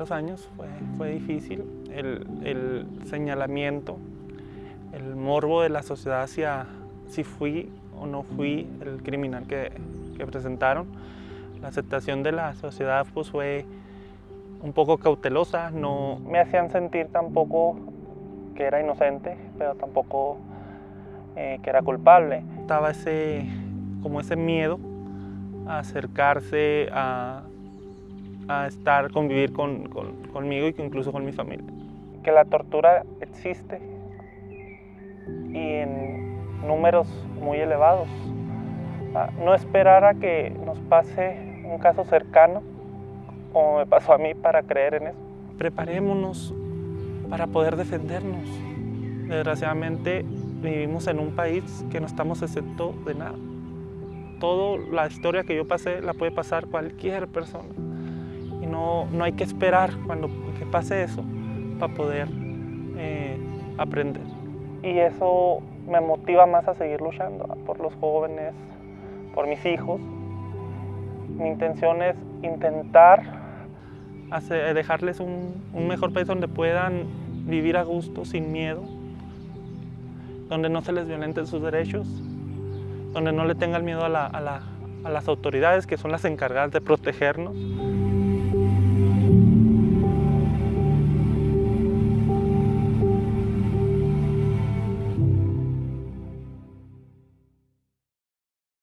primeros años fue, fue difícil, el, el, señalamiento, el morbo de la sociedad hacia si fui o no fui el criminal que, que presentaron. La aceptación de la sociedad pues, fue un poco cautelosa, no me hacían sentir tampoco que era inocente, pero tampoco eh, que era culpable. Estaba ese, como ese miedo a acercarse, a, a estar, convivir con, con, conmigo y incluso con mi familia. Que la tortura existe y en números muy elevados. Ah, no esperar a que nos pase un caso cercano, como me pasó a mí, para creer en eso. Preparémonos para poder defendernos. Desgraciadamente vivimos en un país que no estamos exento de nada. Toda la historia que yo pasé la puede pasar cualquier persona. Y no, no hay que esperar cuando que pase eso para poder eh, aprender. Y eso me motiva más a seguir luchando por los jóvenes, por mis hijos. Mi intención es intentar hacer, dejarles un, un mejor país donde puedan vivir a gusto, sin miedo, donde no se les violenten sus derechos, donde no le tengan miedo a, la, a, la, a las autoridades que son las encargadas de protegernos.